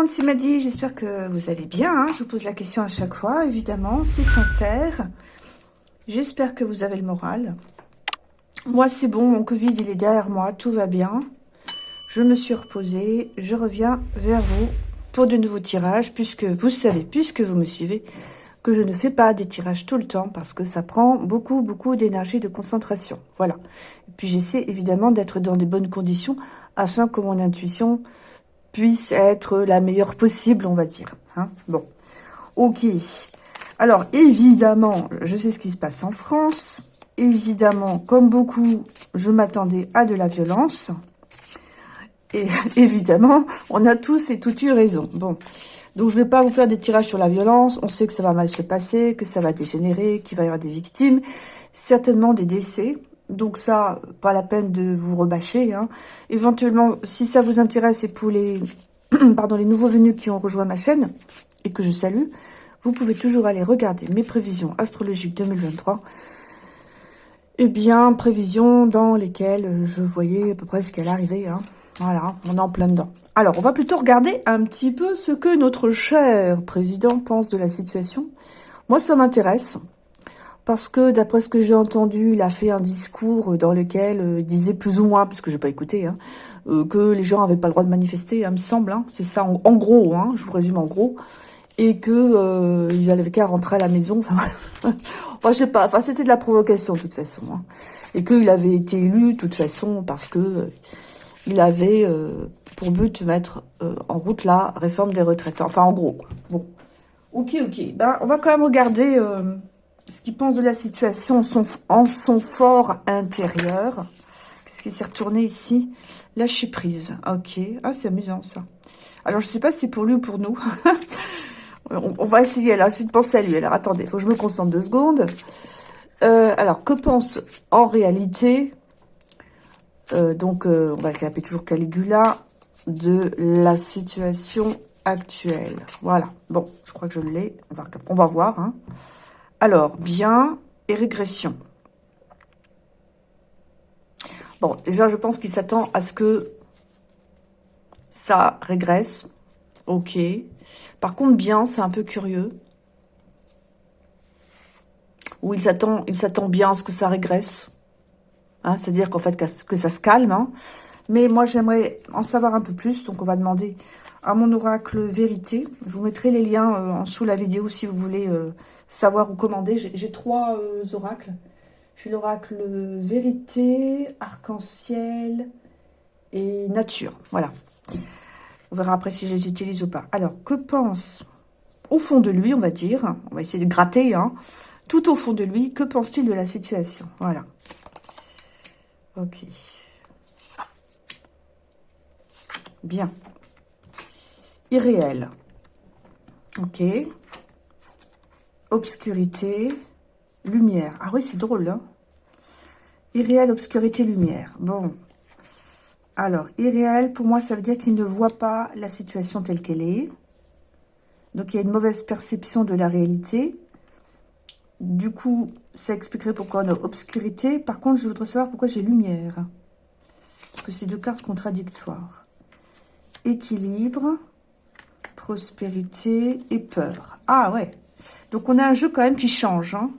Monde, c'est Maddy, j'espère que vous allez bien. Hein. Je vous pose la question à chaque fois, évidemment, c'est sincère. J'espère que vous avez le moral. Moi, c'est bon, mon Covid, il est derrière moi, tout va bien. Je me suis reposée, je reviens vers vous pour de nouveaux tirages, puisque vous savez, puisque vous me suivez, que je ne fais pas des tirages tout le temps, parce que ça prend beaucoup, beaucoup d'énergie, de concentration. Voilà. Et puis, j'essaie évidemment d'être dans des bonnes conditions, afin que mon intuition puisse être la meilleure possible, on va dire. Hein bon, ok. Alors, évidemment, je sais ce qui se passe en France. Évidemment, comme beaucoup, je m'attendais à de la violence. Et évidemment, on a tous et toutes eu raison. Bon, donc je ne vais pas vous faire des tirages sur la violence. On sait que ça va mal se passer, que ça va dégénérer, qu'il va y avoir des victimes, certainement des décès. Donc ça, pas la peine de vous rebâcher. Hein. Éventuellement, si ça vous intéresse et pour les, pardon, les nouveaux venus qui ont rejoint ma chaîne et que je salue, vous pouvez toujours aller regarder mes prévisions astrologiques 2023. Eh bien, prévisions dans lesquelles je voyais à peu près ce qu'elle arrivait. Hein. Voilà, on est en plein dedans. Alors, on va plutôt regarder un petit peu ce que notre cher président pense de la situation. Moi, ça m'intéresse parce que d'après ce que j'ai entendu, il a fait un discours dans lequel euh, il disait plus ou moins, parce que j'ai pas écouté, hein, euh, que les gens avaient pas le droit de manifester, hein, me semble, hein, c'est ça, en, gros, hein, je vous résume en gros, et que euh, il avait qu'à rentrer à la maison, enfin, je sais pas, enfin c'était de la provocation de toute façon, et qu'il avait été élu de toute façon parce que il avait pour but de mettre en route la réforme des retraites, enfin en gros, bon, ok, ok, ben on va quand même regarder ce qu'il pense de la situation en son, fort intérieur. Qu'est-ce qui s'est retourné ici? Lâcher prise. Ok. Ah, c'est amusant, ça. Alors, je ne sais pas si c'est pour lui ou pour nous. on, va essayer, alors, essayer de penser à lui. Alors, attendez, il faut que je me concentre deux secondes. Euh, alors, que pense en réalité, euh, donc, euh, on va l'appeler toujours Caligula, de la situation actuelle? Voilà. Bon, je crois que je l'ai. On va, on va voir, hein. Alors, bien et régression. Bon, déjà, je pense qu'il s'attend à ce que ça régresse. Ok. Par contre, bien, c'est un peu curieux. Ou il s'attend il s'attend bien à ce que ça régresse. Hein, C'est-à-dire qu'en fait, que ça se calme. Hein. Mais moi, j'aimerais en savoir un peu plus. Donc, on va demander à mon oracle vérité. Je vous mettrai les liens euh, en dessous la vidéo si vous voulez euh, savoir ou commander. J'ai trois euh, oracles. J'ai l'oracle vérité, arc-en-ciel et nature. Voilà. On verra après si je les utilise ou pas. Alors, que pense au fond de lui, on va dire, on va essayer de gratter, hein, tout au fond de lui, que pense-t-il de la situation? Voilà. Ok. Bien irréel. Ok. Obscurité, lumière. Ah oui, c'est drôle, hein Irréel, obscurité, lumière. Bon. Alors, irréel, pour moi, ça veut dire qu'il ne voit pas la situation telle qu'elle est. Donc, il y a une mauvaise perception de la réalité. Du coup, ça expliquerait pourquoi on a obscurité. Par contre, je voudrais savoir pourquoi j'ai lumière. Parce que c'est deux cartes contradictoires. Équilibre prospérité et peur. Ah ouais. Donc on a un jeu quand même qui change. Hein.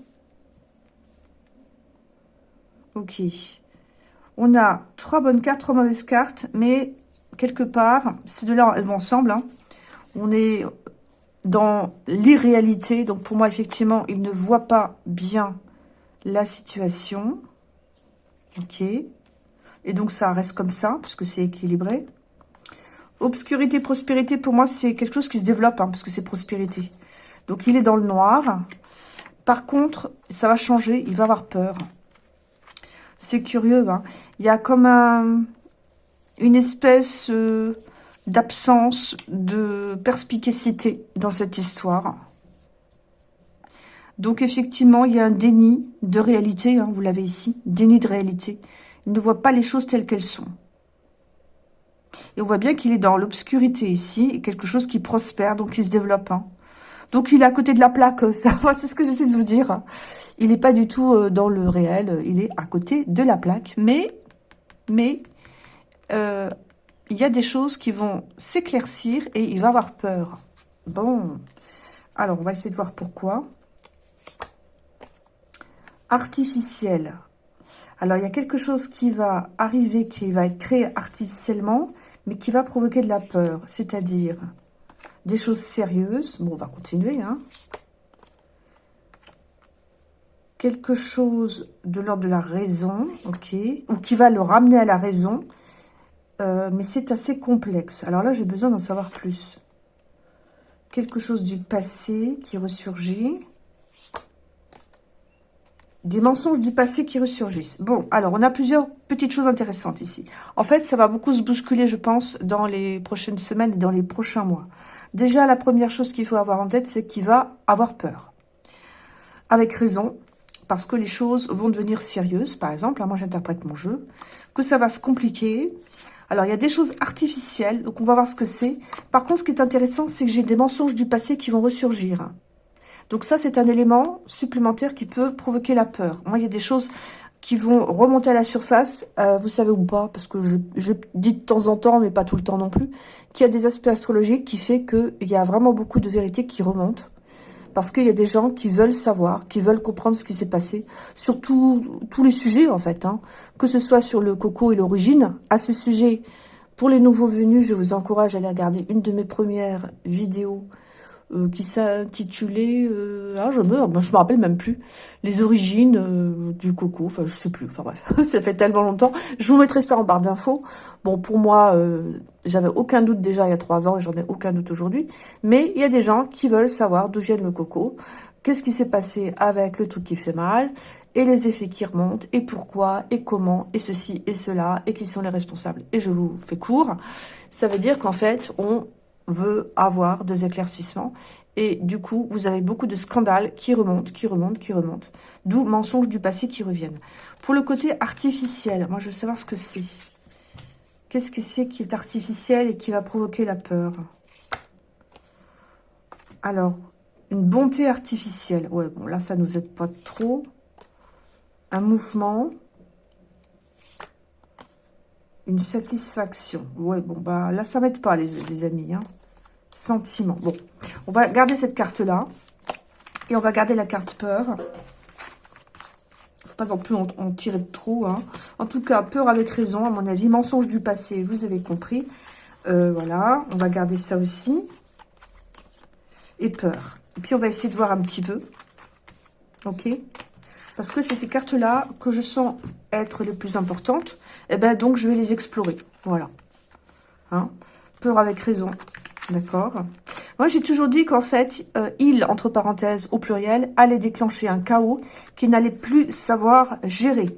Ok. On a trois bonnes cartes, trois mauvaises cartes, mais quelque part, ces deux-là, elles vont ensemble. Hein. On est dans l'irréalité. Donc pour moi, effectivement, il ne voit pas bien la situation. Ok. Et donc ça reste comme ça, puisque c'est équilibré. Obscurité, prospérité, pour moi, c'est quelque chose qui se développe, hein, parce que c'est prospérité. Donc, il est dans le noir. Par contre, ça va changer, il va avoir peur. C'est curieux, hein. Il y a comme un, une espèce euh, d'absence de perspicacité dans cette histoire. Donc, effectivement, il y a un déni de réalité, hein, vous l'avez ici, déni de réalité. Il ne voit pas les choses telles qu'elles sont. Et on voit bien qu'il est dans l'obscurité ici, quelque chose qui prospère, donc qui se développe. Hein. Donc il est à côté de la plaque, c'est ce que j'essaie de vous dire. Il n'est pas du tout euh, dans le réel, il est à côté de la plaque. Mais, euh, il y a des choses qui vont s'éclaircir et il va avoir peur. Bon, alors on va essayer de voir pourquoi. Artificiel. Alors, il y a quelque chose qui va arriver, qui va être créé artificiellement, mais qui va provoquer de la peur. C'est-à-dire des choses sérieuses. Bon, on va continuer. Hein. Quelque chose de l'ordre de la raison, ok, ou qui va le ramener à la raison, euh, mais c'est assez complexe. Alors là, j'ai besoin d'en savoir plus. Quelque chose du passé qui ressurgit. Des mensonges du passé qui ressurgissent. Bon, alors, on a plusieurs petites choses intéressantes ici. En fait, ça va beaucoup se bousculer, je pense, dans les prochaines semaines et dans les prochains mois. Déjà, la première chose qu'il faut avoir en tête, c'est qu'il va avoir peur. Avec raison, parce que les choses vont devenir sérieuses, par exemple. Hein, moi, j'interprète mon jeu. Que ça va se compliquer. Alors, il y a des choses artificielles, donc on va voir ce que c'est. Par contre, ce qui est intéressant, c'est que j'ai des mensonges du passé qui vont ressurgir. Donc ça, c'est un élément supplémentaire qui peut provoquer la peur. Moi, il y a des choses qui vont remonter à la surface, euh, vous savez ou pas, parce que je, dis de temps en temps, mais pas tout le temps non plus, qu'il y a des aspects astrologiques qui fait qu'il y a vraiment beaucoup de vérités qui remontent. Parce qu'il y a des gens qui veulent savoir, qui veulent comprendre ce qui s'est passé, sur tous les sujets en fait, hein. que ce soit sur le coco et l'origine. À ce sujet, pour les nouveaux venus, je vous encourage à aller regarder une de mes premières vidéos euh, qui s'intitulait, euh, ah, je me, je me rappelle même plus, les origines euh, du coco, enfin je sais plus, enfin bref, ça fait tellement longtemps. Je vous mettrai ça en barre d'infos. Bon, pour moi, j'avais aucun doute déjà il y a trois ans et j'en ai aucun doute aujourd'hui, mais il y a des gens qui veulent savoir d'où vient le coco, qu'est-ce qui s'est passé avec le truc qui fait mal, et les effets qui remontent, et pourquoi, et comment, et ceci, et cela, et qui sont les responsables. Et je vous fais court. Ça veut dire qu'en fait, on veut avoir des éclaircissements. Et du coup, vous avez beaucoup de scandales qui remontent, qui remontent, qui remontent. D'où mensonges du passé qui reviennent. Pour le côté artificiel, moi je veux savoir ce que c'est. Qu'est-ce que c'est qui est artificiel et qui va provoquer la peur? Alors, une bonté artificielle. Ouais, bon, là, ça nous aide pas trop. Un mouvement. Une satisfaction. Ouais, bon, bah là, ça m'aide pas, les, amis. Hein. Sentiment. Bon, on va garder cette carte-là. Et on va garder la carte peur. faut pas non plus en, tirer de trop. Hein. En tout cas, peur avec raison, à mon avis. Mensonge du passé, vous avez compris. Euh, voilà, on va garder ça aussi. Et peur. Et puis, on va essayer de voir un petit peu. Ok? Parce que c'est ces cartes-là que je sens être les plus importantes. Et eh ben donc, je vais les explorer. Voilà. Hein? Peur avec raison. D'accord Moi, j'ai toujours dit qu'en fait, euh, il, entre parenthèses, au pluriel, allait déclencher un chaos qu'il n'allait plus savoir gérer.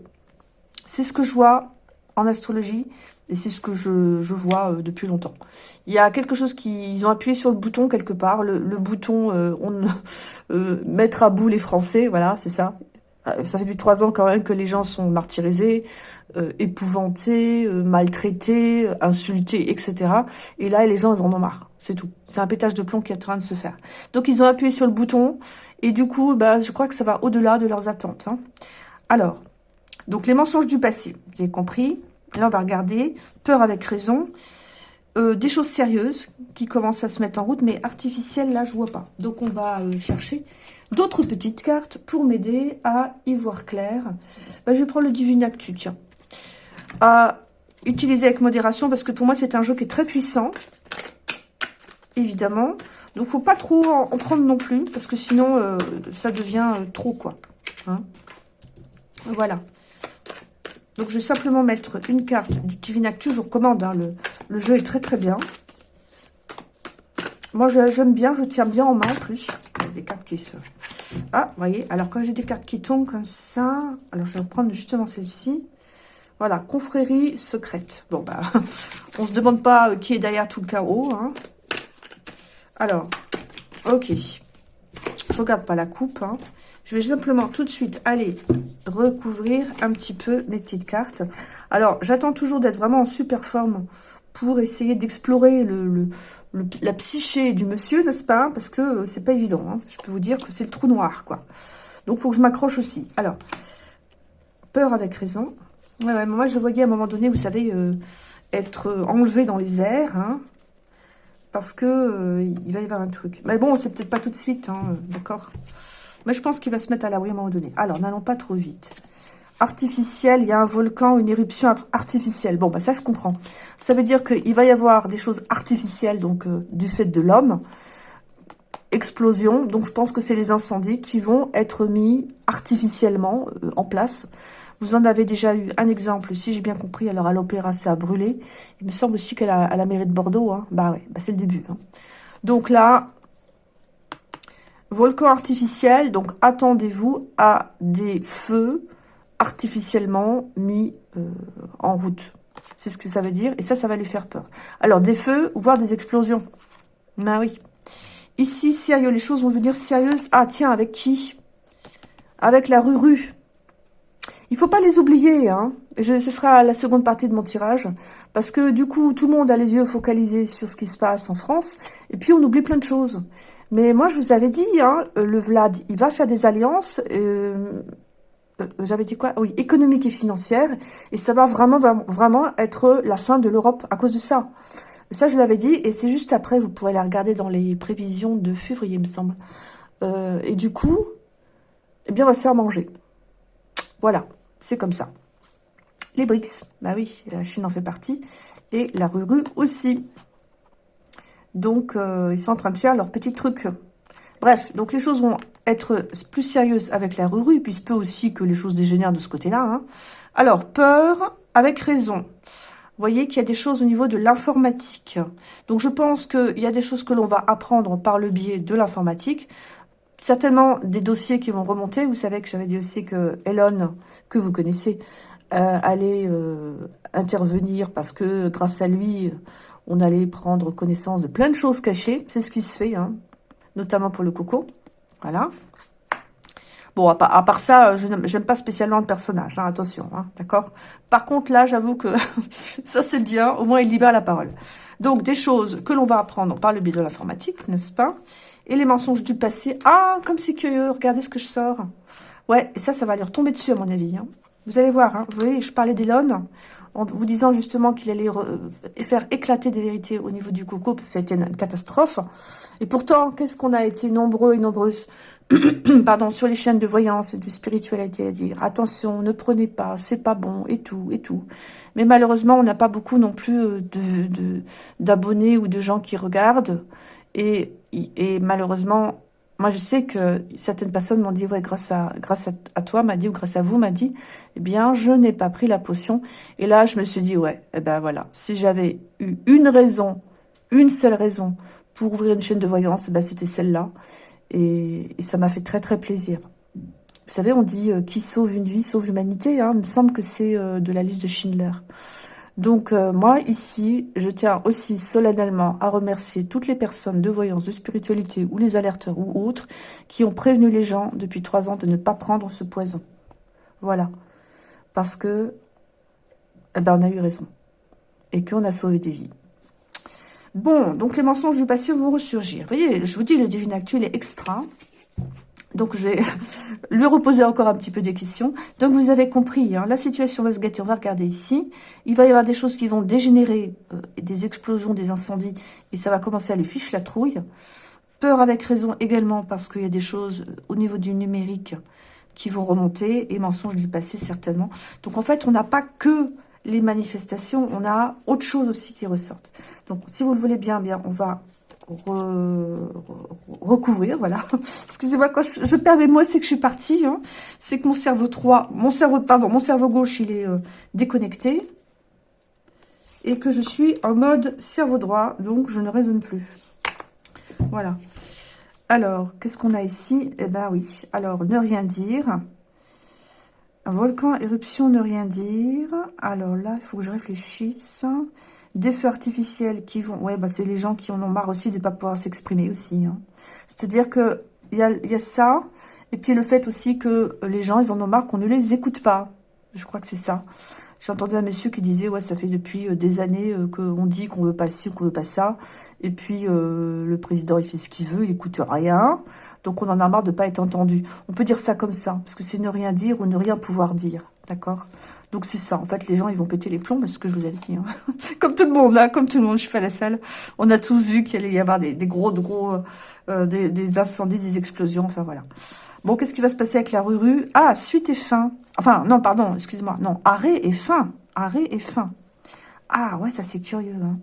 C'est ce que je vois en astrologie et c'est ce que je, vois euh, depuis longtemps. Il y a quelque chose qui... Ils ont appuyé sur le bouton quelque part, le, le bouton euh, on, mettre à bout les Français, voilà, c'est ça. Euh, ça fait depuis trois ans quand même que les gens sont martyrisés, euh, épouvantés, euh, maltraités, insultés, etc. Et là, les gens, ils en ont marre. C'est tout. C'est un pétage de plomb qui est en train de se faire. Donc, ils ont appuyé sur le bouton. Et du coup, bah, je crois que ça va au-delà de leurs attentes. Hein. Alors, donc les mensonges du passé. Avez compris Là, on va regarder. Peur avec raison. des choses sérieuses qui commencent à se mettre en route, mais artificielles, là, je vois pas. Donc, on va chercher d'autres petites cartes pour m'aider à y voir clair. Bah, je vais prendre le Divinactu, tiens. À utiliser avec modération, parce que pour moi, c'est un jeu qui est très puissant. Évidemment. Donc, faut pas trop en, prendre non plus, parce que sinon, euh, ça devient euh, trop, quoi. Hein. voilà. Donc, je vais simplement mettre une carte du Divinactu. Je vous recommande, hein, le, le jeu est très, très bien. Moi, j'aime bien, je tiens bien en main, en plus. Des cartes qui se... Ah, vous voyez, alors quand j'ai des cartes qui tombent comme ça, alors je vais prendre justement celle-ci. Voilà, confrérie secrète. Bon, bah, on se demande pas euh, qui est derrière tout le chaos. Hein. Alors, ok. Je regarde pas la coupe. Hein. Je vais simplement tout de suite aller recouvrir un petit peu mes petites cartes. Alors, j'attends toujours d'être vraiment en super forme pour essayer d'explorer le, la psyché du monsieur, n'est-ce pas? Parce que euh, c'est pas évident. Hein. Je peux vous dire que c'est le trou noir, quoi. Donc, faut que je m'accroche aussi. Alors, peur avec raison. Ouais, moi, je voyais à un moment donné, vous savez, euh, être enlevé dans les airs, hein, parce que euh, il va y avoir un truc. Mais bon, c'est peut-être pas tout de suite, hein, d'accord? Mais je pense qu'il va se mettre à l'abri à un moment donné. Alors, n'allons pas trop vite. Artificiel, il y a un volcan, une éruption artificielle. Bon, bah ça, je comprends. Ça veut dire qu'il va y avoir des choses artificielles, donc euh, du fait de l'homme, explosion. Donc, je pense que c'est les incendies qui vont être mis artificiellement euh, en place. Vous en avez déjà eu un exemple, si j'ai bien compris. Alors, à l'Opéra, ça a brûlé. Il me semble aussi qu'à la, la, mairie de Bordeaux, hein. bah ouais, bah c'est le début. Hein. Donc là, volcan artificiel. Donc, attendez-vous à des feux artificiellement mis euh, en route. C'est ce que ça veut dire. Et ça, ça va lui faire peur. Alors, des feux, voire des explosions. Ben oui. Ici, sérieux, les choses vont venir sérieuses. Ah, tiens, avec qui? Avec la rue-rue. Il faut pas les oublier, hein. Ce sera la seconde partie de mon tirage. Parce que, du coup, tout le monde a les yeux focalisés sur ce qui se passe en France. Et puis, on oublie plein de choses. Mais moi, je vous avais dit, hein, le Vlad, il va faire des alliances. Euh, j'avais dit quoi? Oui, économique et financière. Et ça va vraiment, vraiment être la fin de l'Europe à cause de ça. Ça, je l'avais dit, et c'est juste après, vous pourrez la regarder dans les prévisions de février, il me semble. Euh, et du coup, eh bien, on va se faire manger. Voilà, c'est comme ça. Les BRICS, bah oui, la Chine en fait partie, et la Ruru aussi. Donc, euh, ils sont en train de faire leur petit truc. Bref, donc les choses vont être plus sérieuses avec la Ruru, puis peut aussi que les choses dégénèrent de ce côté-là. Hein. Alors, peur avec raison voyez qu'il y a des choses au niveau de l'informatique. Donc, je pense qu'il y a des choses que l'on va apprendre par le biais de l'informatique. Certainement des dossiers qui vont remonter. Vous savez que j'avais dit aussi que Elon, que vous connaissez, euh, allait euh, intervenir parce que grâce à lui, on allait prendre connaissance de plein de choses cachées. C'est ce qui se fait, hein, notamment pour le coco. Voilà. Bon, à part, ça, je n'aime pas spécialement le personnage, hein, attention, hein, d'accord? Par contre, là, j'avoue que ça, c'est bien, au moins, il libère la parole. Donc, des choses que l'on va apprendre par le biais de l'informatique, n'est-ce pas? Et les mensonges du passé. Ah, comme c'est curieux, regardez ce que je sors. Ouais, et ça, ça va lui retomber dessus, à mon avis. Hein. Vous allez voir, vous voyez, je parlais d'Elon, en vous disant justement qu'il allait faire éclater des vérités au niveau du coco, parce que ça a été une catastrophe. Et pourtant, qu'est-ce qu'on a été nombreux et nombreuses pardon, sur les chaînes de voyance et de spiritualité à dire attention, ne prenez pas, c'est pas bon, et tout, et tout. Mais malheureusement, on n'a pas beaucoup non plus euh, de d'abonnés ou de gens qui regardent. Et, et malheureusement, moi je sais que certaines personnes m'ont dit, ouais, grâce à, grâce à, toi, m'a dit, ou grâce à vous, m'a dit, eh bien, je n'ai pas pris la potion. Et là, je me suis dit, ouais, eh ben voilà, si j'avais eu une raison, une seule raison pour ouvrir une chaîne de voyance, ben, c'était celle-là. Et, ça m'a fait très très plaisir. Vous savez, on dit euh, qui sauve une vie sauve l'humanité. Hein. Il me semble que c'est euh, de la liste de Schindler. Donc euh, moi, ici, je tiens aussi solennellement à remercier toutes les personnes de voyance, de spiritualité ou les alerteurs ou autres qui ont prévenu les gens depuis trois ans de ne pas prendre ce poison. Voilà. Parce que, eh ben, on a eu raison. Et qu'on a sauvé des vies. Bon, donc les mensonges du passé vont ressurgir. Vous voyez, je vous dis, le divin actuel est extra. Donc, je vais lui reposer encore un petit peu des questions. Donc, vous avez compris, hein, la situation va se gâter. On va regarder ici. Il va y avoir des choses qui vont dégénérer, euh, des explosions, des incendies, et ça va commencer à les ficher la trouille. Peur avec raison également, parce qu'il y a des choses euh, au niveau du numérique qui vont remonter, et mensonges du passé certainement. Donc, en fait, on n'a pas que les manifestations, on a autre chose aussi qui ressortent. Donc, si vous le voulez bien, bien, on va recouvrir, voilà. Excusez-moi, quand je, perds mes mots, c'est que je suis partie. Hein. C'est que mon cerveau 3, mon cerveau, pardon, mon cerveau gauche, il est euh, déconnecté. Et que je suis en mode cerveau droit, donc je ne raisonne plus. Voilà. Alors, qu'est-ce qu'on a ici? Eh ben oui. Alors, ne rien dire. Volcan, éruption, ne rien dire. Alors là, il faut que je réfléchisse. Des feux artificiels qui vont... Ouais, bah c'est les gens qui en ont marre aussi de ne pas pouvoir s'exprimer aussi. Hein. C'est-à-dire que il y a, ça. Et puis le fait aussi que les gens, ils en ont marre qu'on ne les écoute pas. Je crois que c'est ça. J'ai entendu un monsieur qui disait, ouais, ça fait depuis euh, des années euh, qu'on dit qu'on veut pas ci, qu'on veut pas ça. Et puis, euh, le président, il fait ce qu'il veut, il écoute rien. Donc, on en a marre de pas être entendu. On peut dire ça comme ça, parce que c'est ne rien dire ou ne rien pouvoir dire. D'accord? Donc c'est ça, en fait, les gens, ils vont péter les plombs, c'est ce que je vous avais dit. Hein. comme tout le monde, là, comme tout le monde, je suis à la salle. On a tous vu qu'il allait y avoir des, gros, gros, euh, des, incendies, des explosions, enfin voilà. Bon, qu'est-ce qui va se passer avec la rue Ah, suite et fin. Enfin, non, pardon, excuse-moi. Non, arrêt et fin. Arrêt et fin. Ah, ouais, ça c'est curieux. Hein.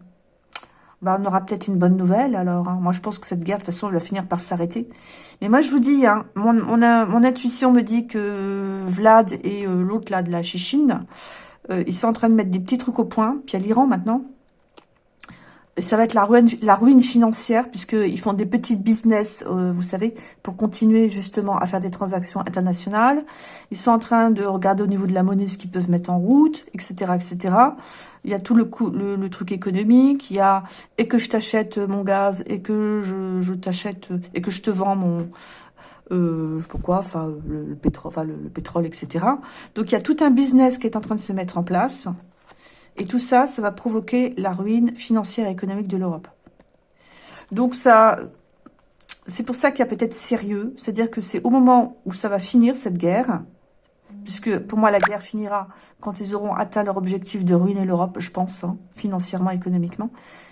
Bah, on aura peut-être une bonne nouvelle, alors. Hein. Moi, je pense que cette guerre, de toute façon, va finir par s'arrêter. Mais moi, je vous dis, hein, mon, mon, intuition me dit que Vlad et euh, l'autre, là, de la Chichine, euh, ils sont en train de mettre des petits trucs au point. Puis il y a l'Iran, maintenant ça va être la ruine, la ruine financière, puisqu'ils font des petites business, euh, vous savez, pour continuer justement à faire des transactions internationales. Ils sont en train de regarder au niveau de la monnaie ce qu'ils peuvent mettre en route, etc., etc. Il y a tout le, coup, le, truc économique, il y a et que je t'achète mon gaz, et que je, je t'achète, et que je te vends mon... Euh, pourquoi, enfin le, pétrole, enfin le pétrole, etc. Donc il y a tout un business qui est en train de se mettre en place. Et tout ça, ça va provoquer la ruine financière et économique de l'Europe. Donc ça, c'est pour ça qu'il y a peut-être sérieux. C'est-à-dire que c'est au moment où ça va finir, cette guerre, puisque pour moi, la guerre finira quand ils auront atteint leur objectif de ruiner l'Europe, je pense, hein, financièrement, économiquement,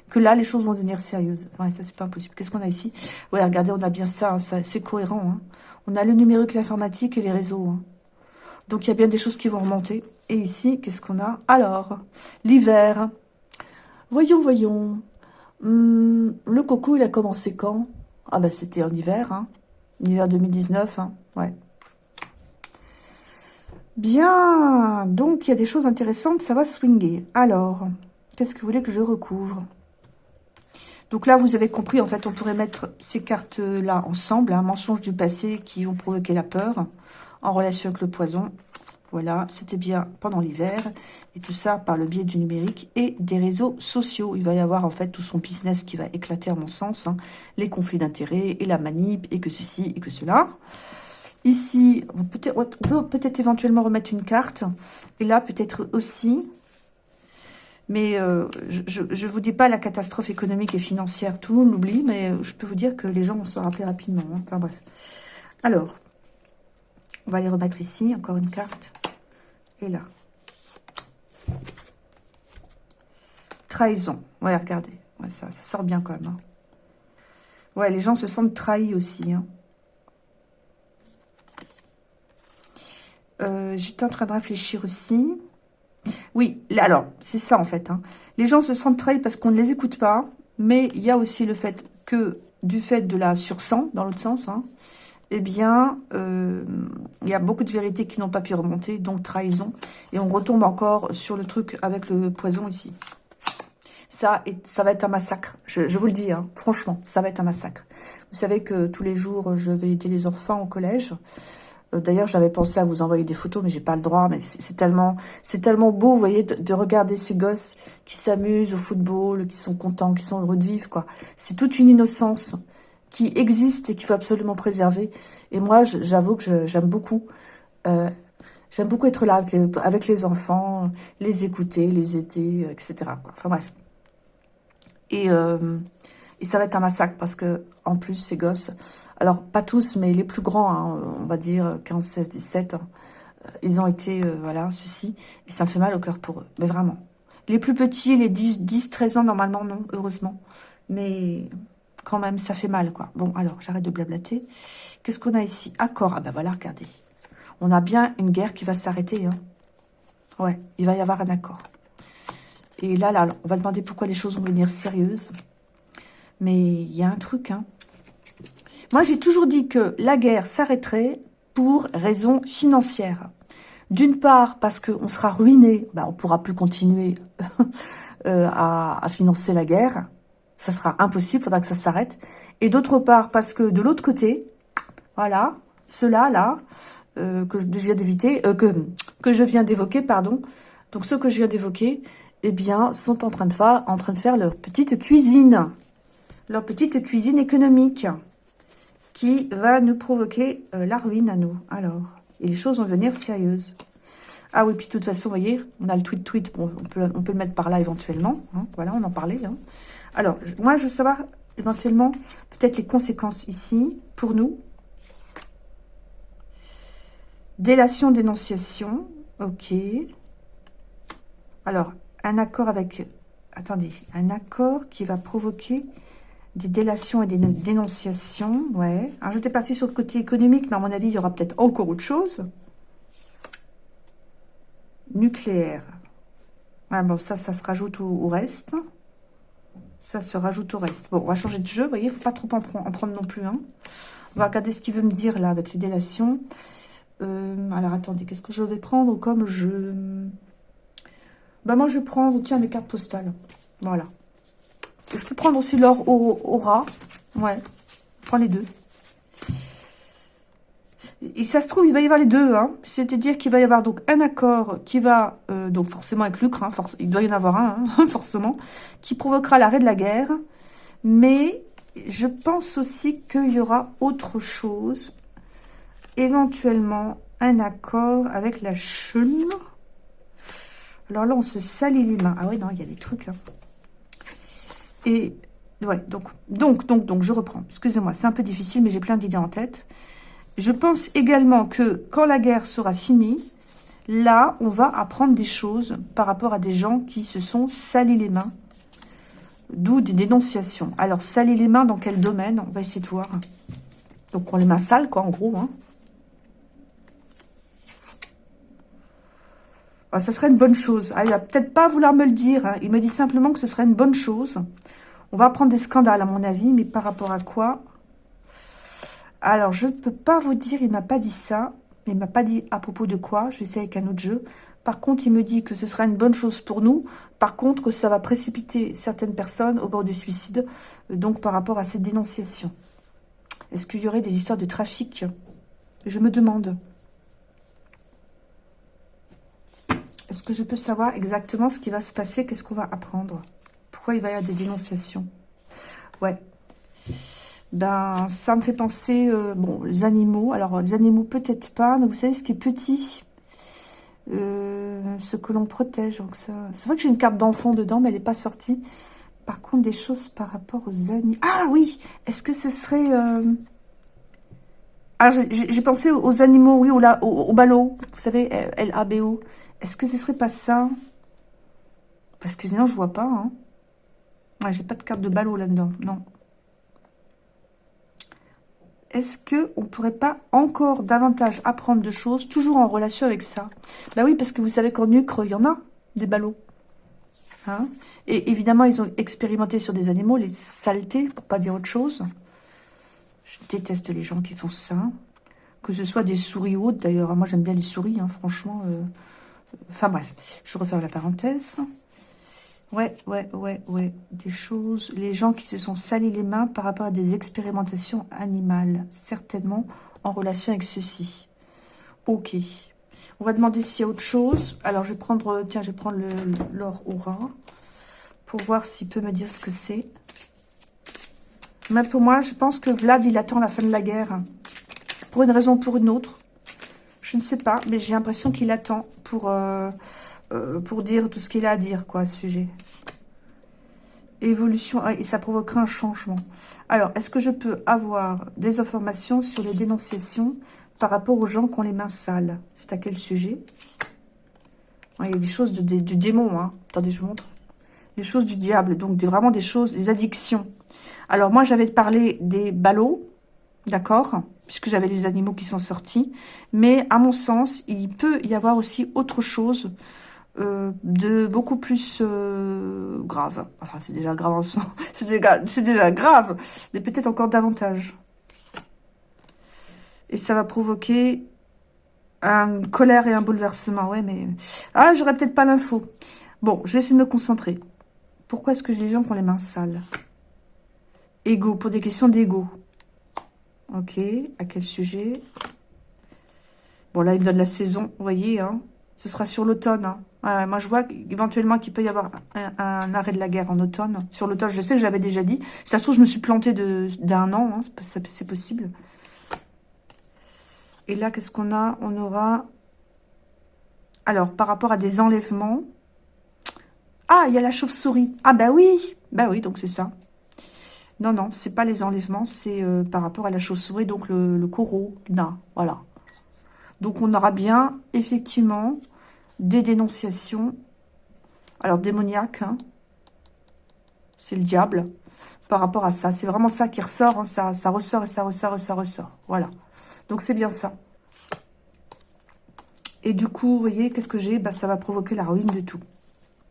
que là, les choses vont devenir sérieuses. Ouais, ça, c'est pas impossible. Qu'est-ce qu'on a ici? Ouais, regardez, on a bien ça, hein, c'est cohérent. Hein. On a le numérique, l'informatique et les réseaux. Donc, il y a bien des choses qui vont remonter. Et ici, qu'est-ce qu'on a? Alors, l'hiver. Voyons, voyons. Hmm, le coco, il a commencé quand? Ah ben, c'était en hiver, hein. Hiver 2019, hein. Ouais. Bien. Donc, il y a des choses intéressantes. Ça va swinguer. Alors, qu'est-ce que vous voulez que je recouvre? Donc là, vous avez compris, en fait, on pourrait mettre ces cartes-là ensemble, un hein, mensonge du passé qui ont provoqué la peur en relation avec le poison. Voilà, c'était bien pendant l'hiver. Et tout ça par le biais du numérique et des réseaux sociaux. Il va y avoir en fait tout son business qui va éclater à mon sens. Hein. Les conflits d'intérêts et la manip et que ceci et que cela. Ici, on peut peut-être éventuellement remettre une carte. Et là, peut-être aussi. Mais euh, je ne vous dis pas la catastrophe économique et financière. Tout le monde l'oublie, mais je peux vous dire que les gens vont se rappeler rapidement. Hein. Enfin bref. Alors, on va les remettre ici. Encore une carte et là. Trahison. Ouais, regardez. ça, sort bien quand même. Hein. Ouais, les gens se sentent trahis aussi. Hein. Euh, j'étais en train de réfléchir aussi. Oui, alors, c'est ça en fait. Hein. Les gens se sentent trahis parce qu'on ne les écoute pas. Mais il y a aussi le fait que, du fait de la sursang, dans l'autre sens, eh bien, euh, il y a beaucoup de vérités qui n'ont pas pu remonter, donc trahison. Et on retombe encore sur le truc avec le poison ici. Ça, ça va être un massacre. Je, vous le dis, hein, franchement, ça va être un massacre. Vous savez que tous les jours, je vais aider les enfants au collège. Euh, d'ailleurs, j'avais pensé à vous envoyer des photos, mais j'ai pas le droit. Mais c'est tellement, c'est tellement beau, vous voyez, de, regarder ces gosses qui s'amusent au football, qui sont contents, qui sont heureux de vivre, quoi. C'est toute une innocence qui existe et qu'il faut absolument préserver. Et moi, j'avoue que j'aime beaucoup. Euh, j'aime beaucoup être là avec les, enfants, les écouter, les aider, etc. Enfin bref. Et, euh, et ça va être un massacre parce que, en plus, ces gosses, alors pas tous, mais les plus grands, hein, on va dire 15, 16, 17, ils ont été, euh, voilà, ceci. Et ça me fait mal au cœur pour eux, mais vraiment. Les plus petits, les 10, 10 13 ans, normalement, non, heureusement. Mais quand même, ça fait mal, quoi. Bon, alors, j'arrête de blablater. Qu'est-ce qu'on a ici? Accord. Ah ben voilà, regardez. On a bien une guerre qui va s'arrêter. Hein. Ouais, il va y avoir un accord. Et là, là, on va demander pourquoi les choses vont venir sérieuses. Mais il y a un truc, hein. Moi, j'ai toujours dit que la guerre s'arrêterait pour raisons financières. D'une part, parce qu'on sera ruiné, ben, on pourra plus continuer euh, à financer la guerre ça sera impossible, faudra que ça s'arrête. Et d'autre part, parce que de l'autre côté, voilà, ceux-là, là, euh, que je viens d'éviter, euh, que, que je viens d'évoquer, pardon, donc ceux que je viens d'évoquer, eh bien, sont en train de faire, en train de faire leur petite cuisine, leur petite cuisine économique, qui va nous provoquer euh, la ruine à nous. Alors, et les choses vont devenir sérieuses. Ah oui, puis de toute façon, vous voyez, on a le tweet-tweet, on, peut, on peut le mettre par là éventuellement. Hein, voilà, on en parlait. Hein. Alors, moi, je veux savoir éventuellement peut-être les conséquences ici pour nous. Délation, dénonciation. Ok. Alors, un accord avec... Attendez, un accord qui va provoquer des délations et des dénonciations, ouais. Alors, j'étais partie sur le côté économique, mais à mon avis, il y aura peut-être encore autre chose. Nucléaire. Ah bon, ça, ça se rajoute au, reste. Ça se rajoute au reste. Bon, on va changer de jeu, vous voyez, faut pas trop en, prendre non plus. Hein. On va regarder ce qu'il veut me dire, là, avec les délations. Euh, alors, attendez, qu'est-ce que je vais prendre comme jeu? Bah, moi, je vais prendre, tiens, mes cartes postales. Voilà. Je peux prendre aussi l'or au, rat. Ouais. Je prends les deux. Et ça se trouve, il va y avoir les deux. Hein. C'est-à-dire qu'il va y avoir donc un accord qui va, euh, donc forcément avec Lucre, hein, il doit y en avoir un, hein, forcément, qui provoquera l'arrêt de la guerre. Mais je pense aussi qu'il y aura autre chose. Éventuellement, un accord avec la Chine. Alors là, on se salit les mains. Ah oui, non, il y a des trucs. Et ouais, donc, donc, donc, donc, je reprends. Excusez-moi, c'est un peu difficile, mais j'ai plein d'idées en tête. Je pense également que quand la guerre sera finie, là, on va apprendre des choses par rapport à des gens qui se sont salis les mains. D'où des dénonciations. Alors, salis les mains dans quel domaine? On va essayer de voir. Donc, on les mains sales, quoi, en gros. Hein. Ah, ça serait une bonne chose. Ah, il va peut-être pas vouloir me le dire. Hein. Il me dit simplement que ce serait une bonne chose. On va prendre des scandales, à mon avis. Mais par rapport à quoi? Alors, je ne peux pas vous dire. Il m'a pas dit ça. Il m'a pas dit à propos de quoi. Je vais essayer avec un autre jeu. Par contre, il me dit que ce sera une bonne chose pour nous. Par contre, que ça va précipiter certaines personnes au bord du suicide. Donc, par rapport à cette dénonciation. Est-ce qu'il y aurait des histoires de trafic? Je me demande. Est-ce que je peux savoir exactement ce qui va se passer? Qu'est-ce qu'on va apprendre? Pourquoi il va y avoir des dénonciations? Ouais. Ben, ça me fait penser, euh, bon, les animaux. Alors, les animaux, peut-être pas, mais vous savez, ce qui est petit, euh, ce que l'on protège. Donc ça, c'est vrai que j'ai une carte d'enfant dedans, mais elle n'est pas sortie. Par contre, des choses par rapport aux animaux. Ah oui Est-ce que ce serait... Euh... Ah, j'ai pensé aux animaux, oui, au, au ballot. Vous savez, L-A-B-O. Est-ce que ce serait pas ça? Parce que sinon, je vois pas. Hein. j'ai pas de carte de ballot là-dedans. Non. Est-ce que on pourrait pas encore davantage apprendre de choses, toujours en relation avec ça? Bah oui, parce que vous savez qu'en Ucre, il y en a des ballots. Hein? Et évidemment, ils ont expérimenté sur des animaux, les saletés, pour pas dire autre chose. Je déteste les gens qui font ça. Que ce soit des souris ou autres, d'ailleurs. Moi, j'aime bien les souris, hein, franchement. Euh, Enfin bref, je referme la parenthèse. Ouais, ouais, ouais, ouais. Des choses, les gens qui se sont salis les mains par rapport à des expérimentations animales. Certainement en relation avec ceci. Ok. On va demander s'il y a autre chose. Alors, je vais prendre, tiens, je vais prendre l'or aura pour voir s'il peut me dire ce que c'est. Mais pour moi, je pense que Vlad, il attend la fin de la guerre. Pour une raison ou pour une autre. Je ne sais pas, mais j'ai l'impression qu'il attend pour, euh, euh, pour dire tout ce qu'il a à dire, quoi, à ce sujet. Évolution, et ça provoquera un changement. Alors, est-ce que je peux avoir des informations sur les dénonciations par rapport aux gens qui ont les mains sales? C'est à quel sujet? Il y a des choses de, du démon, hein. Attendez, je vous montre. Les choses du diable, donc vraiment des choses, des addictions. Alors, moi, j'avais parlé des ballots, d'accord puisque j'avais les animaux qui sont sortis. Mais à mon sens, il peut y avoir aussi autre chose euh, de beaucoup plus euh, grave. Enfin, c'est déjà grave en sens. C'est déjà, grave, mais peut-être encore davantage. Et ça va provoquer un colère et un bouleversement. Ouais, mais... Ah, j'aurais peut-être pas l'info. Bon, je vais essayer de me concentrer. Pourquoi est-ce que j'ai des gens qui ont les mains sales? Ego, pour des questions d'ego. Ok, à quel sujet? Bon, là, il me donne la saison, vous voyez, hein ce sera sur l'automne. Hein. Moi, je vois éventuellement qu'il peut y avoir un, arrêt de la guerre en automne. Sur l'automne, je sais que j'avais déjà dit. ça se trouve, je me suis plantée d'un an. Hein, c'est possible. Et là, qu'est-ce qu'on a? On aura... Alors, par rapport à des enlèvements... Ah, il y a la chauve-souris. Ah, bah oui Bah oui, donc c'est ça. Non, non, c'est pas les enlèvements, c'est euh, par rapport à la chauve-souris, donc le, le corona, voilà. Donc on aura bien, effectivement, des dénonciations Alors, démoniaque, hein. c'est le diable par rapport à ça. C'est vraiment ça qui ressort, hein. ça, ressort et ça ressort et ça ressort. Voilà. Donc, c'est bien ça. Et du coup, vous voyez, qu'est-ce que j'ai? Bah, Ça va provoquer la ruine de tout.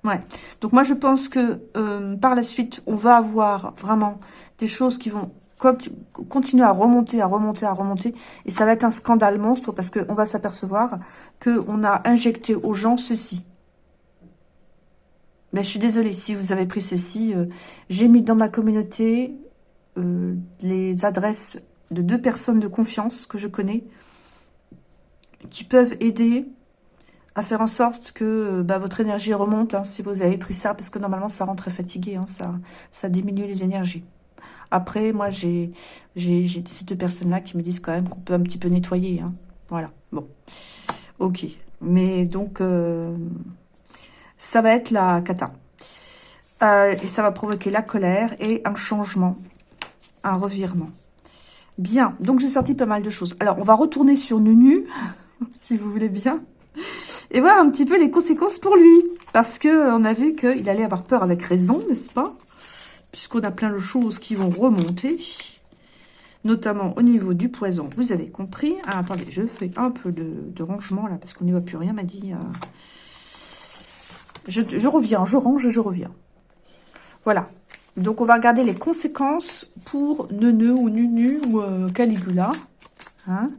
Ouais. Donc, moi, je pense que euh, par la suite, on va avoir vraiment des choses qui vont continuer à remonter, à remonter, à remonter. Et ça va être un scandale monstre parce qu'on va s'apercevoir qu'on a injecté aux gens ceci. Mais je suis désolée, si vous avez pris ceci, euh, j'ai mis dans ma communauté euh, les adresses de deux personnes de confiance que je connais qui peuvent aider à faire en sorte que bah, votre énergie remonte hein, si vous avez pris ça, parce que normalement ça rend très fatigué, hein, ça, ça diminue les énergies. Après, moi, j'ai ces deux personnes-là qui me disent quand même qu'on peut un petit peu nettoyer. Hein. Voilà, bon. Ok. Mais donc, euh, ça va être la cata. Euh, et ça va provoquer la colère et un changement, un revirement. Bien, donc j'ai sorti pas mal de choses. Alors, on va retourner sur Nunu, si vous voulez bien, et voir un petit peu les conséquences pour lui. Parce qu'on a vu qu'il allait avoir peur avec raison, n'est-ce pas? Puisqu'on a plein de choses qui vont remonter, notamment au niveau du poison, vous avez compris. Ah, attendez, je fais un peu de, rangement, là, parce qu'on n'y voit plus rien, m'a dit. Euh. Je, reviens, je range et je reviens. Voilà. Donc, on va regarder les conséquences pour Neuneu ou Nunu ou euh, Caligula. Hein.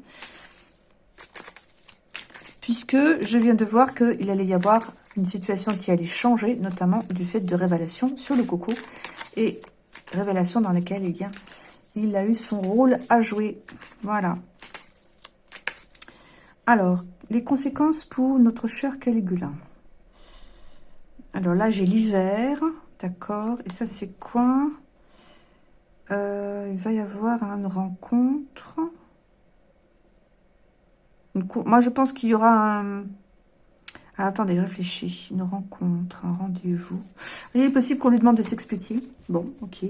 puisque je viens de voir qu'il allait y avoir une situation qui allait changer, notamment du fait de révélation sur le coco et révélation dans laquelle eh il a eu son rôle à jouer. Voilà. Alors, les conséquences pour notre cher Caligula. Alors là, j'ai l'hiver, d'accord. Et ça, c'est quoi? Euh, Il va y avoir une rencontre. Moi, je pense qu'il y aura un ah, attendez, je réfléchis. Une rencontre, un rendez-vous. Il est possible qu'on lui demande de s'expliquer. Bon, ok.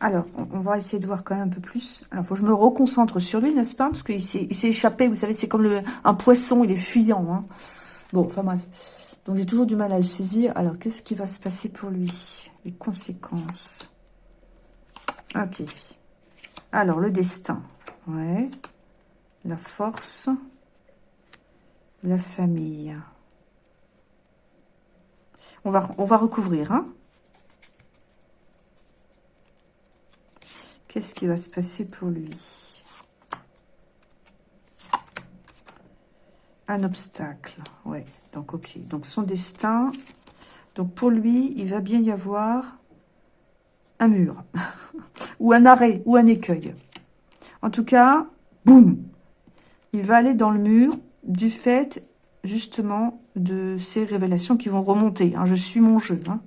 Alors, on, va essayer de voir quand même un peu plus. Alors, il faut que je me reconcentre sur lui, n'est-ce pas? Parce qu'il s'est échappé, vous savez, c'est comme un poisson, il est fuyant. Hein. Bon, enfin bref. Donc, j'ai toujours du mal à le saisir. Alors, qu'est-ce qui va se passer pour lui? Les conséquences. Ok. Alors, le destin. Ouais. La force. La famille. On va, on va recouvrir. Hein Qu'est-ce qui va se passer pour lui? Un obstacle. Ouais, donc ok. Donc son destin. Donc pour lui, il va bien y avoir un mur. ou un arrêt, ou un écueil. En tout cas, boum Il va aller dans le mur du fait justement de ces révélations qui vont remonter. Hein. Je suis mon jeu. Hein.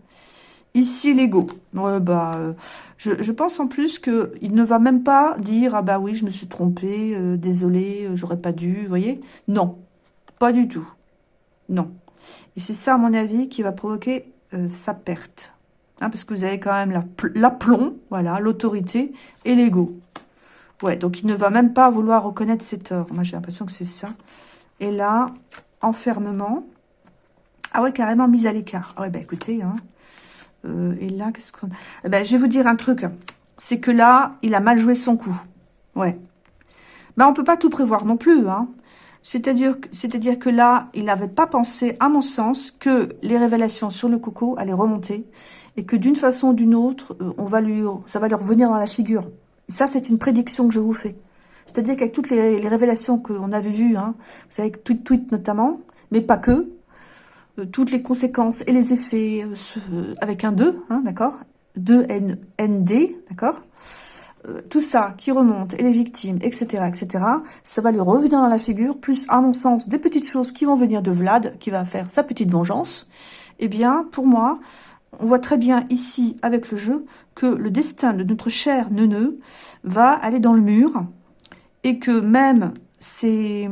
Ici, l'ego. bah, euh, je, pense en plus qu'il ne va même pas dire « Ah bah oui, je me suis trompé, euh, désolé, euh, j'aurais pas dû. » Vous voyez Non, pas du tout. Non. Et c'est ça, à mon avis, qui va provoquer sa perte. Hein, parce que vous avez quand même l'aplomb, voilà, l'autorité et l'ego. Ouais, donc il ne va même pas vouloir reconnaître ses torts. Moi, j'ai l'impression que c'est ça. Et là, enfermement. Ah ouais, carrément mise à l'écart. Ah ouais, bah écoutez, hein. Euh, et là, qu'est-ce qu'on... Eh ben, je vais vous dire un truc. C'est que là, il a mal joué son coup. Ouais. Ben, on peut pas tout prévoir non plus, hein. C'est-à-dire c'est-à-dire que là, il n'avait pas pensé, à mon sens, que les révélations sur le coco allaient remonter et que d'une façon ou d'une autre, euh, on va lui, ça va lui revenir dans la figure. Ça, c'est une prédiction que je vous fais. C'est-à-dire qu'avec toutes les, révélations qu'on avait vues, hein, vous savez, tweet tweet notamment, mais pas que, euh, toutes les conséquences et les effets euh, avec un 2, hein, d'accord 2ND, d'accord euh, Tout ça qui remonte, et les victimes, etc., etc., ça va lui revenir dans la figure, plus, à mon sens, des petites choses qui vont venir de Vlad, qui va faire sa petite vengeance. Eh bien, pour moi, on voit très bien ici, avec le jeu, que le destin de notre cher Neuneu va aller dans le mur, et que même ses,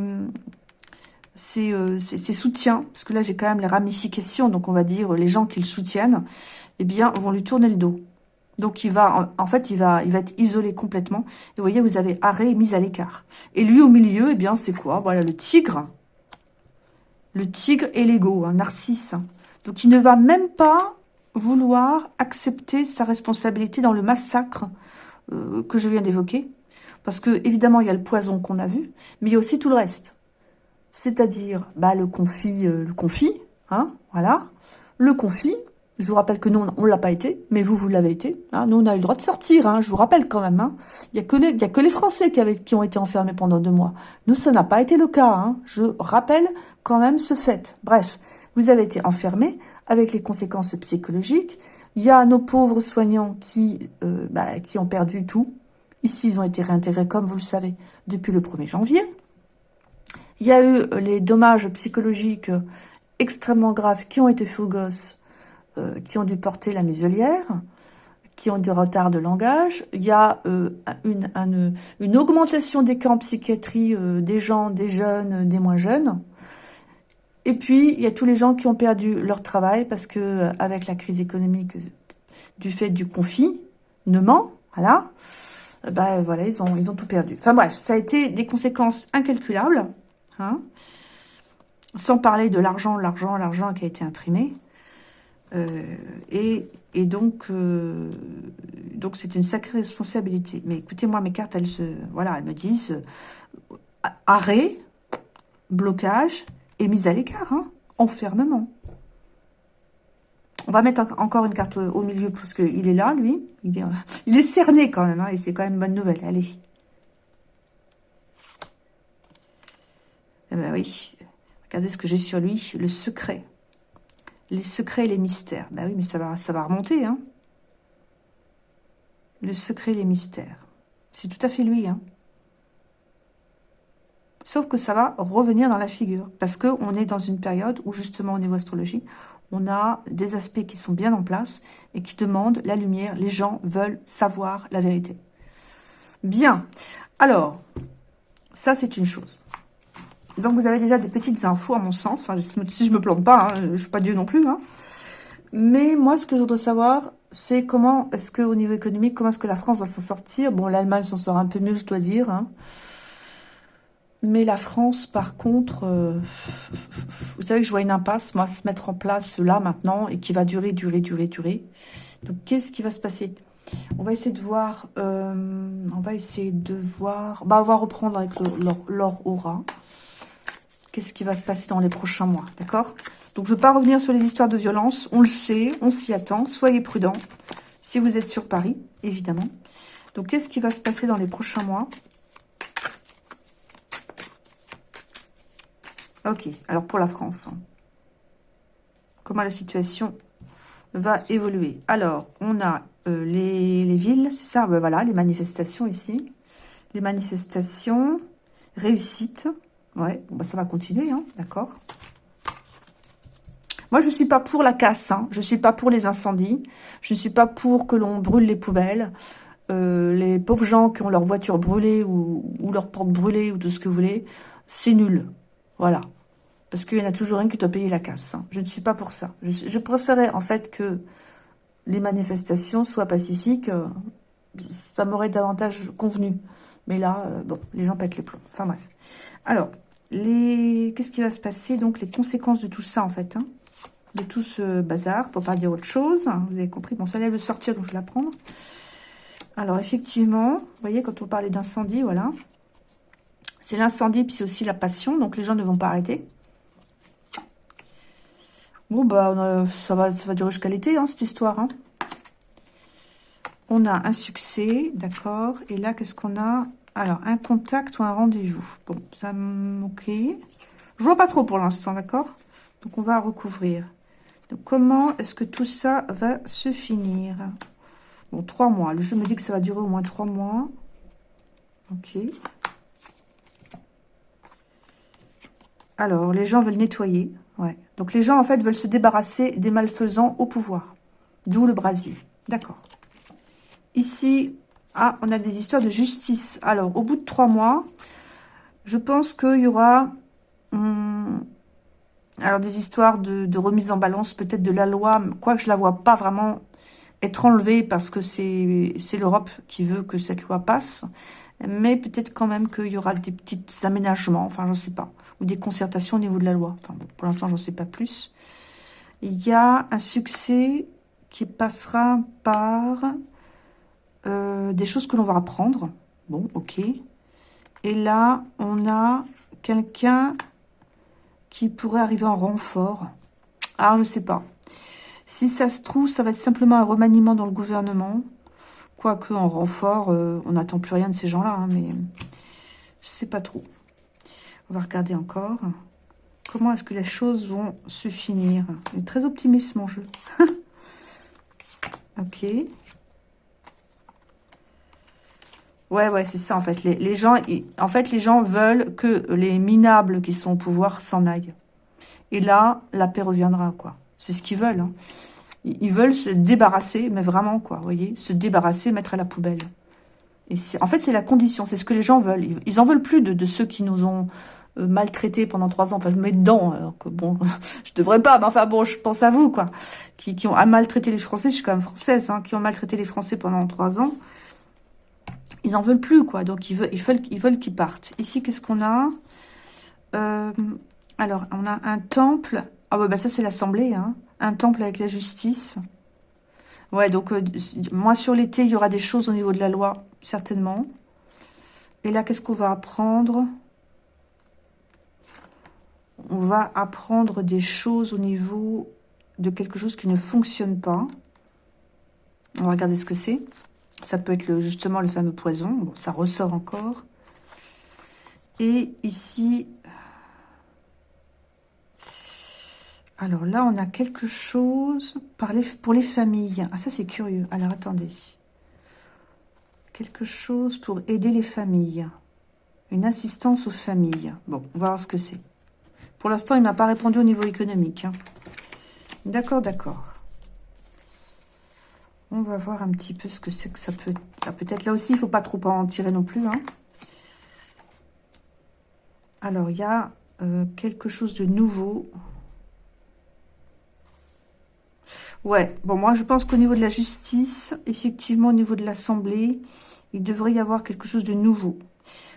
euh, soutiens, parce que là j'ai quand même les ramifications, donc on va dire les gens qui le soutiennent, eh bien vont lui tourner le dos. Donc il va, en fait, il va, il va être isolé complètement. Et vous voyez, vous avez arrêt et mise à l'écart. Et lui au milieu, eh bien c'est quoi? Voilà le tigre, le tigre et l'ego, un narcisse. Donc il ne va même pas vouloir accepter sa responsabilité dans le massacre euh, que je viens d'évoquer. Parce que, évidemment, il y a le poison qu'on a vu, mais il y a aussi tout le reste. C'est-à-dire bah, le confit, euh, le confit, hein, voilà. Le confit, je vous rappelle que nous, on ne l'a pas été, mais vous, vous l'avez été. Hein. Nous, on a eu le droit de sortir, hein, je vous rappelle quand même. Hein. Il n'y a, que les, a que les Français qui ont été enfermés pendant deux mois. Nous, ça n'a pas été le cas. Hein. Je rappelle quand même ce fait. Bref, vous avez été enfermés avec les conséquences psychologiques. Il y a nos pauvres soignants qui, euh, bah, qui ont perdu tout. Ici, ils ont été réintégrés, comme vous le savez, depuis le 1er janvier. Il y a eu les dommages psychologiques extrêmement graves qui ont été faits aux gosses euh, qui ont dû porter la muselière, qui ont du retard de langage. Il y a euh, une, augmentation des cas en psychiatrie euh, des gens, des jeunes, des moins jeunes. Et puis, il y a tous les gens qui ont perdu leur travail parce que avec la crise économique du fait du confinement, voilà, ben voilà, ils ont, ils ont tout perdu. Enfin bref, ça a été des conséquences incalculables, hein, sans parler de l'argent, l'argent, l'argent qui a été imprimé. Euh, et, donc, euh, donc c'est une sacrée responsabilité. Mais écoutez, moi, mes cartes, elles, se, voilà, elles me disent euh, arrêt, blocage et mise à l'écart, hein, enfermement. On va mettre encore une carte au milieu parce qu'il est là, lui. Il est, cerné quand même, hein, et c'est quand même bonne nouvelle. Allez. Eh ben oui. Regardez ce que j'ai sur lui, le secret. Les secrets et les mystères. Ben oui, mais ça va, ça va remonter, hein. Le secret et les mystères. C'est tout à fait lui, hein. Sauf que ça va revenir dans la figure. Parce qu'on est dans une période où, justement, au niveau astrologie, on a des aspects qui sont bien en place et qui demandent la lumière. Les gens veulent savoir la vérité. Bien. Alors, ça, c'est une chose. Donc, vous avez déjà des petites infos, à mon sens. Si je me plante pas, hein, je ne suis pas Dieu non plus. Hein. Mais moi, ce que je voudrais savoir, c'est comment est-ce que au niveau économique, comment est-ce que la France va s'en sortir? Bon, l'Allemagne s'en sort un peu mieux, je dois dire. Hein. Mais la France, par contre, euh, vous savez que je vois une impasse, moi, se mettre en place là, maintenant, et qui va durer, durer, durer, durer. Donc, qu'est-ce qui va se passer? On va essayer de voir, euh, on va essayer de voir, bah, on va reprendre avec l'or aura. Qu'est-ce qui va se passer dans les prochains mois, d'accord? Donc, je ne veux pas revenir sur les histoires de violence, on le sait, on s'y attend, soyez prudents, si vous êtes sur Paris, évidemment. Donc, qu'est-ce qui va se passer dans les prochains mois? Ok, alors pour la France, hein. comment la situation va évoluer? Alors, on a euh, les, villes, c'est ça, ben voilà, les manifestations ici. Les manifestations, réussite, Ouais, bah, ça va continuer, hein, d'accord Moi, je ne suis pas pour la casse, hein, je ne suis pas pour les incendies, je ne suis pas pour que l'on brûle les poubelles. Euh, les pauvres gens qui ont leur voiture brûlée ou, leur porte brûlée ou tout ce que vous voulez, c'est nul. Voilà. Parce qu'il y en a toujours un qui doit payer la casse. Hein. Je ne suis pas pour ça. Je, je préférais en fait que les manifestations soient pacifiques. Euh, ça m'aurait davantage convenu. Mais là, euh, bon, les gens pètent les plombs. Enfin bref. Alors, les... qu'est-ce qui va se passer Donc, les conséquences de tout ça, en fait, hein, de tout ce bazar, pour pas dire autre chose. vous avez compris Bon, ça allait le sortir, donc je vais la prendre. Alors, effectivement, vous voyez, quand on parlait d'incendie, voilà. C'est l'incendie, puis c'est aussi la passion, donc les gens ne vont pas arrêter. Bon, bah, ça, va, ça va durer jusqu'à l'été, hein, cette histoire. Hein. On a un succès, d'accord. Et là, qu'est-ce qu'on a? Alors, un contact ou un rendez-vous. Bon, ça ok. Je vois pas trop pour l'instant, d'accord? Donc, on va recouvrir. Donc, comment est-ce que tout ça va se finir? Bon, trois mois. Le jeu me dit que ça va durer au moins trois mois. Ok. Alors, les gens veulent nettoyer. Ouais. Donc, les gens, en fait, veulent se débarrasser des malfaisants au pouvoir. D'où le brasier. D'accord. Ici, ah, on a des histoires de justice. Alors, au bout de trois mois, je pense qu'il y aura... Hum, alors, des histoires de, remise en balance, peut-être de la loi, quoique je la vois pas vraiment être enlevée parce que c'est l'Europe qui veut que cette loi passe. Mais peut-être quand même qu'il y aura des petits aménagements, enfin, je ne sais pas. Ou des concertations au niveau de la loi. Enfin, pour l'instant, j'en sais pas plus. il y a un succès qui passera par euh, des choses que l'on va apprendre. Bon, ok. Et là, on a quelqu'un qui pourrait arriver en renfort. Alors, je sais pas. Si ça se trouve, ça va être simplement un remaniement dans le gouvernement. Quoique, en renfort, euh, on n'attend plus rien de ces gens-là. Hein, mais je sais pas trop. On va regarder encore. Comment est-ce que les choses vont se finir? Il est très optimiste, mon jeu. ok. Ouais, ouais, c'est ça, en fait. Les, gens, en fait, les gens veulent que les minables qui sont au pouvoir s'en aillent. Et là, la paix reviendra, quoi. C'est ce qu'ils veulent. Hein. Ils veulent se débarrasser, mais vraiment, quoi, vous voyez Se débarrasser, mettre à la poubelle. Et en fait, c'est la condition, c'est ce que les gens veulent. Ils, en veulent plus de, ceux qui nous ont euh, maltraités pendant trois ans. Enfin, je me mets dedans, alors que bon, je devrais pas, mais enfin bon, je pense à vous, quoi. Qui, ont maltraité les Français, je suis quand même française, hein, qui ont maltraité les Français pendant trois ans ils en veulent plus, quoi. Donc, ils veulent veulent, ils veulent qu'ils partent. Ici, qu'est-ce qu'on a? Euh, Alors, on a un temple. Ah, bah, ça, c'est l'Assemblée, hein. Un temple avec la justice. Ouais, donc, euh, moi, sur l'été, il y aura des choses au niveau de la loi, certainement. Et là, qu'est-ce qu'on va apprendre? On va apprendre des choses au niveau de quelque chose qui ne fonctionne pas. On va regarder ce que c'est. Ça peut être justement le fameux poison. Bon, ça ressort encore. Et ici... Alors là, on a quelque chose pour les familles. Ah, ça, c'est curieux. Alors, attendez. Quelque chose pour aider les familles. Une assistance aux familles. Bon, on va voir ce que c'est. Pour l'instant, il m'a pas répondu au niveau économique. Hein. D'accord, d'accord. On va voir un petit peu ce que c'est que ça peut... Ça peut être là aussi, il faut pas trop en tirer non plus. Hein. Alors, il y a euh, quelque chose de nouveau. Ouais, bon, moi, je pense qu'au niveau de la justice, effectivement, au niveau de l'Assemblée, il devrait y avoir quelque chose de nouveau.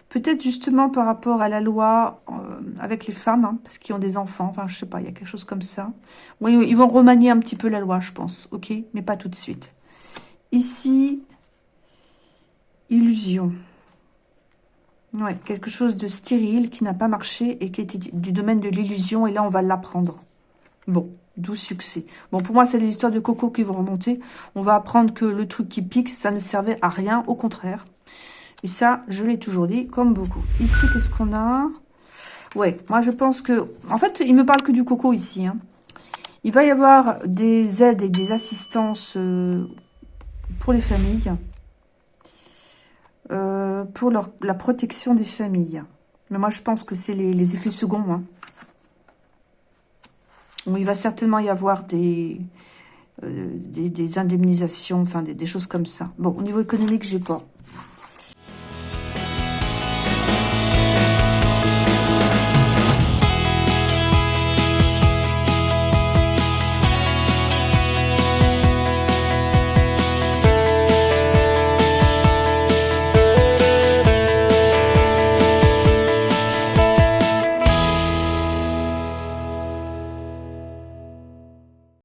Peut-être justement par rapport à la loi euh, avec les femmes, hein, parce qu'ils ont des enfants, enfin, je sais pas, il y a quelque chose comme ça. Oui, ils vont remanier un petit peu la loi, je pense, ok Mais pas tout de suite. Ici, illusion. Ouais, quelque chose de stérile qui n'a pas marché et qui était du domaine de l'illusion. Et là, on va l'apprendre. Bon, d'où succès. Bon, pour moi, c'est les histoires de coco qui vont remonter. On va apprendre que le truc qui pique, ça ne servait à rien. Au contraire. Et ça, je l'ai toujours dit, comme beaucoup. Ici, qu'est-ce qu'on a? Ouais, moi, je pense que... En fait, il me parle que du coco ici. Hein. Il va y avoir des aides et des assistances... Euh, pour les familles, euh, pour la protection des familles. Mais moi, je pense que c'est les, effets seconds. Hein. il va certainement y avoir des, euh, des, indemnisations, enfin des, des, choses comme ça. Bon, au niveau économique, j'ai pas.